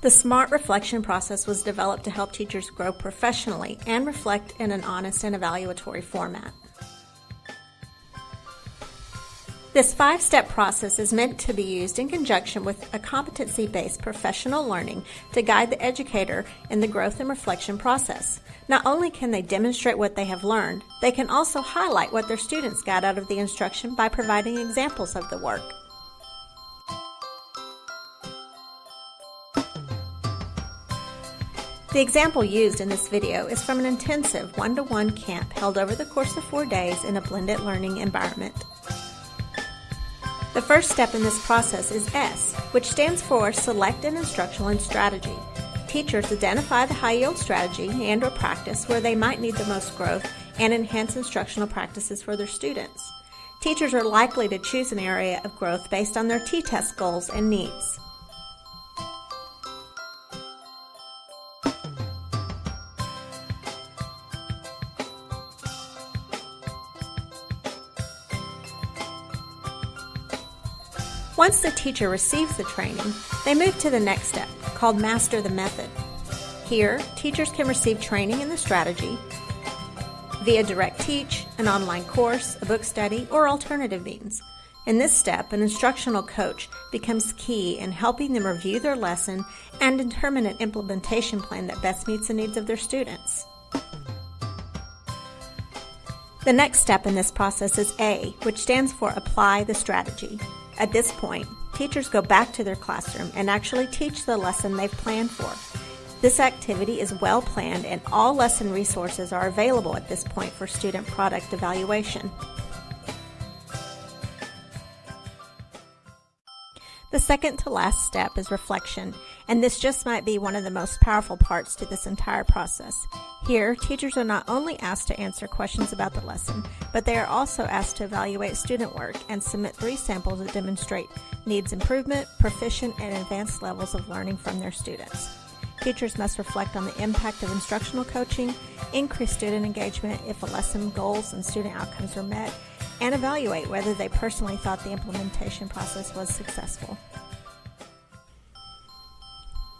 The SMART reflection process was developed to help teachers grow professionally and reflect in an honest and evaluatory format. This five step process is meant to be used in conjunction with a competency based professional learning to guide the educator in the growth and reflection process. Not only can they demonstrate what they have learned, they can also highlight what their students got out of the instruction by providing examples of the work. The example used in this video is from an intensive one-to-one -one camp held over the course of four days in a blended learning environment. The first step in this process is S, which stands for Select an Instructional and Strategy. Teachers identify the high-yield strategy and or practice where they might need the most growth and enhance instructional practices for their students. Teachers are likely to choose an area of growth based on their T-TESS goals and needs. Once the teacher receives the training, they move to the next step, called Master the Method. Here, teachers can receive training in the strategy via direct teach, an online course, a book study, or alternative means. In this step, an instructional coach becomes key in helping them review their lesson and determine an implementation plan that best meets the needs of their students. The next step in this process is A, which stands for Apply the Strategy. At this point, teachers go back to their classroom and actually teach the lesson they've planned for. This activity is well planned and all lesson resources are available at this point for student product evaluation. The second to last step is reflection, and this just might be one of the most powerful parts to this entire process. Here, teachers are not only asked to answer questions about the lesson, but they are also asked to evaluate student work and submit three samples that demonstrate needs improvement, proficient, and advanced levels of learning from their students. Teachers must reflect on the impact of instructional coaching, increase student engagement if a lesson goals and student outcomes are met, and evaluate whether they personally thought the implementation process was successful.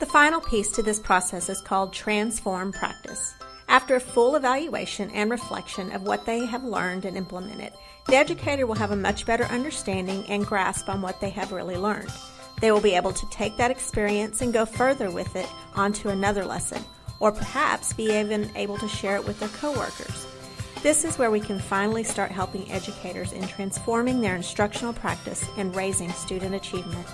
The final piece to this process is called transform practice. After a full evaluation and reflection of what they have learned and implemented, the educator will have a much better understanding and grasp on what they have really learned. They will be able to take that experience and go further with it onto another lesson, or perhaps be even able to share it with their coworkers. This is where we can finally start helping educators in transforming their instructional practice and raising student achievement.